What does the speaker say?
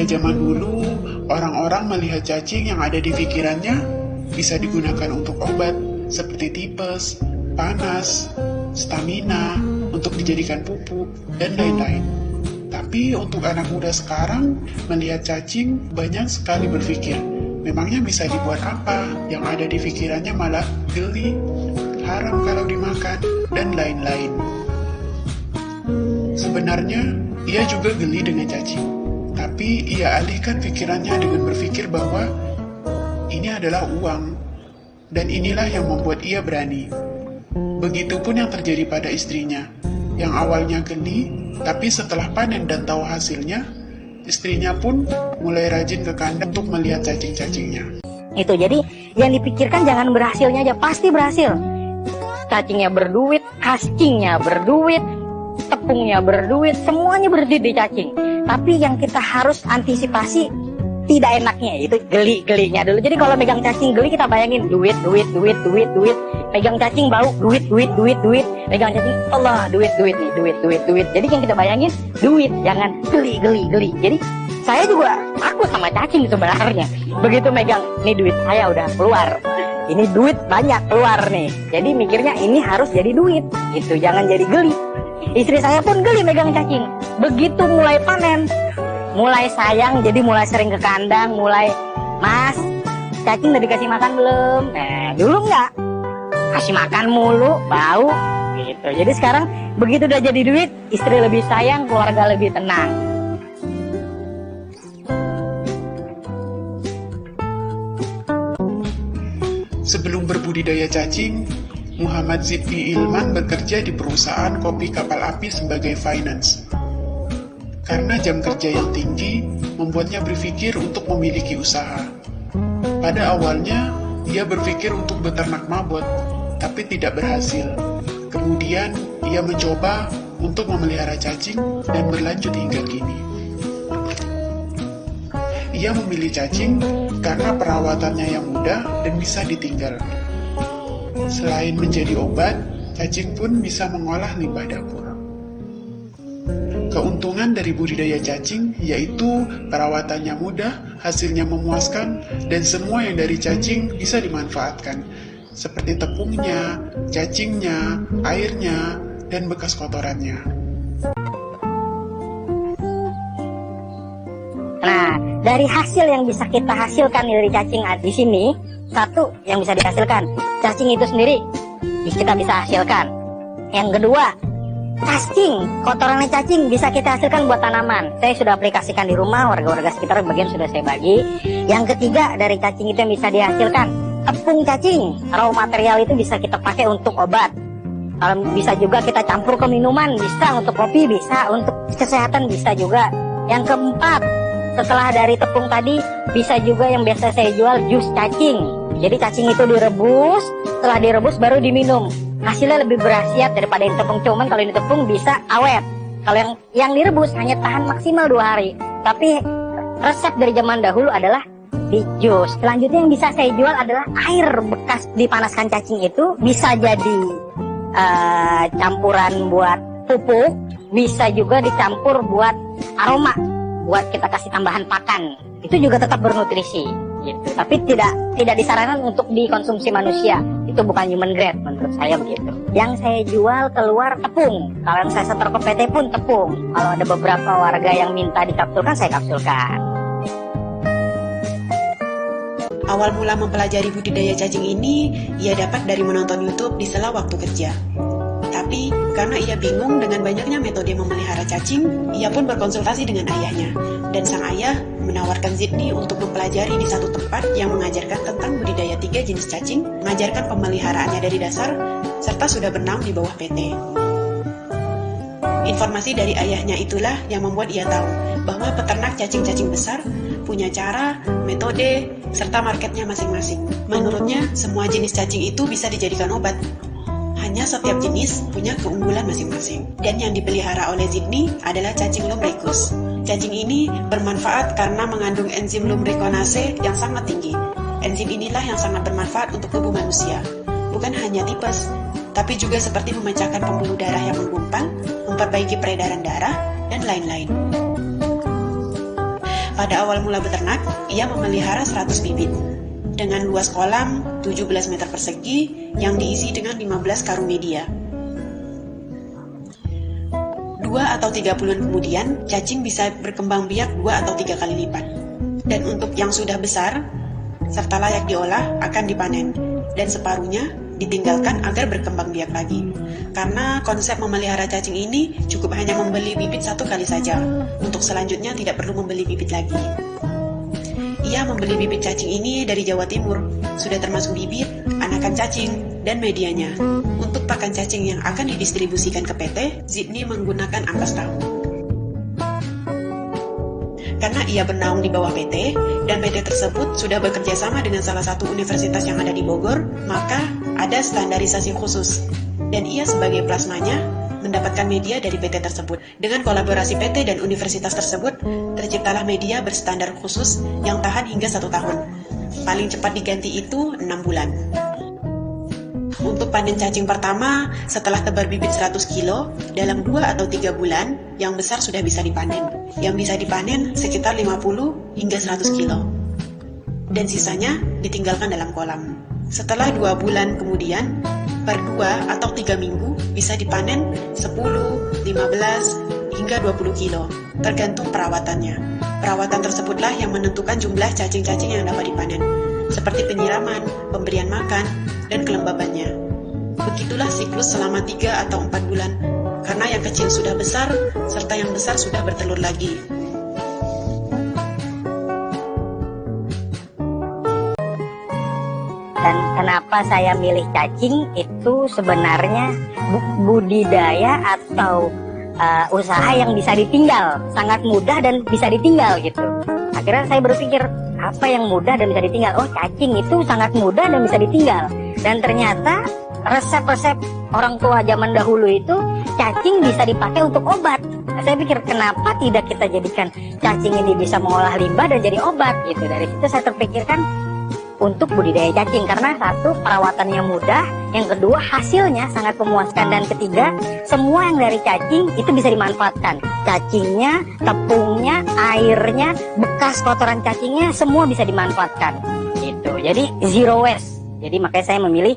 Jika zaman dulu orang-orang melihat cacing yang ada di pikirannya bisa digunakan untuk obat seperti tipes, panas, stamina, untuk dijadikan pupuk, dan lain-lain. Tapi untuk anak muda sekarang, melihat cacing banyak sekali berpikir, memangnya bisa dibuat apa? Yang ada di pikirannya malah geli, haram kalau dimakan, dan lain-lain. Sebenarnya, ia juga geli dengan cacing. Tapi ia alihkan pikirannya dengan berpikir bahwa ini adalah uang, dan inilah yang membuat ia berani. Begitupun yang terjadi pada istrinya, yang awalnya geli, tapi setelah panen dan tahu hasilnya, istrinya pun mulai rajin ke kandang untuk melihat cacing-cacingnya. Itu jadi yang dipikirkan jangan berhasilnya aja, pasti berhasil. Cacingnya berduit, cacingnya berduit, tepungnya berduit, semuanya berdiri di cacing. Tapi yang kita harus antisipasi tidak enaknya itu geli-gelinya dulu. Jadi kalau megang cacing geli kita bayangin duit, duit, duit, duit, duit. Pegang cacing bau duit, duit, duit, duit. Pegang cacing Allah duit, duit nih, duit, duit, duit. Jadi yang kita bayangin duit, jangan geli, geli, geli. Jadi saya juga takut sama cacing sebenarnya. Begitu megang, nih duit saya udah keluar. Ini duit banyak keluar nih. Jadi mikirnya ini harus jadi duit. Itu jangan jadi geli. Istri saya pun geli megang cacing. Begitu mulai panen, mulai sayang jadi mulai sering ke kandang mulai mas cacing udah dikasih makan belum? Eh dulu nggak. Kasih makan mulu bau gitu. Jadi sekarang begitu udah jadi duit istri lebih sayang keluarga lebih tenang. Sebelum berbudidaya cacing, Muhammad Zidni Ilman bekerja di perusahaan kopi kapal api sebagai finance. Karena jam kerja yang tinggi, membuatnya berpikir untuk memiliki usaha. Pada awalnya, ia berpikir untuk beternak mabot, tapi tidak berhasil. Kemudian, ia mencoba untuk memelihara cacing dan berlanjut hingga kini. Ia memilih cacing karena perawatannya yang mudah dan bisa ditinggal. Selain menjadi obat, cacing pun bisa mengolah limbah dapur. Keuntungan dari budidaya cacing yaitu perawatannya mudah, hasilnya memuaskan, dan semua yang dari cacing bisa dimanfaatkan, seperti tepungnya, cacingnya, airnya, dan bekas kotorannya. Nah, dari hasil yang bisa kita hasilkan dari cacing di sini, satu yang bisa dihasilkan, cacing itu sendiri kita bisa hasilkan. Yang kedua, cacing, kotorannya cacing bisa kita hasilkan buat tanaman. Saya sudah aplikasikan di rumah, warga-warga sekitar bagian sudah saya bagi. Yang ketiga dari cacing itu yang bisa dihasilkan tepung cacing, raw material itu bisa kita pakai untuk obat. Bisa juga kita campur ke minuman, bisa untuk kopi, bisa untuk kesehatan, bisa juga. Yang keempat, setelah dari tepung tadi, bisa juga yang biasa saya jual jus cacing. Jadi cacing itu direbus, setelah direbus baru diminum hasilnya lebih berhasiat daripada yang tepung. Cuman kalau ini tepung bisa awet. Kalau yang yang direbus hanya tahan maksimal dua hari. Tapi resep dari zaman dahulu adalah di jus selanjutnya yang bisa saya jual adalah air bekas dipanaskan cacing itu bisa jadi uh, campuran buat pupuk bisa juga dicampur buat aroma buat kita kasih tambahan pakan. Itu juga tetap bernutrisi gitu. Tapi tidak tidak disarankan untuk dikonsumsi manusia. Itu bukan human grade menurut saya begitu. Yang saya jual keluar tepung. Kalau saya setor ke PT pun tepung. Kalau ada beberapa warga yang minta dikapsulkan saya kapsulkan. Awal mula mempelajari budidaya cacing ini, ia dapat dari menonton YouTube di sela waktu kerja. Tapi, karena ia bingung dengan banyaknya metode memelihara cacing, ia pun berkonsultasi dengan ayahnya. Dan sang ayah menawarkan Zidni untuk mempelajari di satu tempat yang mengajarkan tentang budidaya tiga jenis cacing, mengajarkan pemeliharaannya dari dasar, serta sudah bernaung di bawah PT. Informasi dari ayahnya itulah yang membuat ia tahu bahwa peternak cacing-cacing besar punya cara, metode, serta marketnya masing-masing. Menurutnya, semua jenis cacing itu bisa dijadikan obat, hanya setiap jenis punya keunggulan masing-masing. Dan yang dipelihara oleh Zidni adalah cacing lumricus. Cacing ini bermanfaat karena mengandung enzim lumrikonase yang sangat tinggi. Enzim inilah yang sangat bermanfaat untuk tubuh manusia. Bukan hanya tipes, tapi juga seperti memecahkan pembuluh darah yang menggumpal, memperbaiki peredaran darah, dan lain-lain. Pada awal mula beternak, ia memelihara 100 bibit dengan luas kolam 17 meter persegi yang diisi dengan 15 karung media. Dua atau tiga bulan kemudian, cacing bisa berkembang biak dua atau tiga kali lipat. Dan untuk yang sudah besar, serta layak diolah, akan dipanen. Dan separuhnya ditinggalkan agar berkembang biak lagi. Karena konsep memelihara cacing ini cukup hanya membeli bibit satu kali saja. Untuk selanjutnya tidak perlu membeli bibit lagi. Ia membeli bibit cacing ini dari Jawa Timur. Sudah termasuk bibit, anakan cacing, dan medianya. Untuk pakan cacing yang akan didistribusikan ke PT, Zidni menggunakan ampas tahu. Karena ia bernaung di bawah PT, dan PT tersebut sudah bekerja sama dengan salah satu universitas yang ada di Bogor, maka ada standarisasi khusus. Dan ia sebagai plasmanya mendapatkan media dari PT tersebut. Dengan kolaborasi PT dan universitas tersebut, terciptalah media berstandar khusus yang tahan hingga satu tahun. Paling cepat diganti itu 6 bulan. Untuk panen cacing pertama, setelah tebar bibit 100 kilo, dalam 2 atau 3 bulan, yang besar sudah bisa dipanen. Yang bisa dipanen sekitar 50 hingga 100 kilo. Dan sisanya ditinggalkan dalam kolam. Setelah 2 bulan kemudian, per 2 atau 3 minggu bisa dipanen 10, 15, hingga 20 kilo, tergantung perawatannya. Perawatan tersebutlah yang menentukan jumlah cacing-cacing yang dapat dipanen, seperti penyiraman, pemberian makan, dan kelembabannya. Begitulah siklus selama 3 atau 4 bulan, karena yang kecil sudah besar, serta yang besar sudah bertelur lagi. dan kenapa saya milih cacing itu sebenarnya budidaya atau uh, usaha yang bisa ditinggal. Sangat mudah dan bisa ditinggal gitu. Akhirnya saya berpikir apa yang mudah dan bisa ditinggal? Oh cacing itu sangat mudah dan bisa ditinggal. Dan ternyata resep-resep orang tua zaman dahulu itu cacing bisa dipakai untuk obat. Saya pikir kenapa tidak kita jadikan cacing ini bisa mengolah limbah dan jadi obat gitu. Dari situ saya terpikirkan untuk budidaya cacing karena satu perawatannya mudah, yang kedua hasilnya sangat memuaskan dan ketiga semua yang dari cacing itu bisa dimanfaatkan. Cacingnya, tepungnya, airnya, bekas kotoran cacingnya semua bisa dimanfaatkan. Gitu. Jadi zero waste. Jadi makanya saya memilih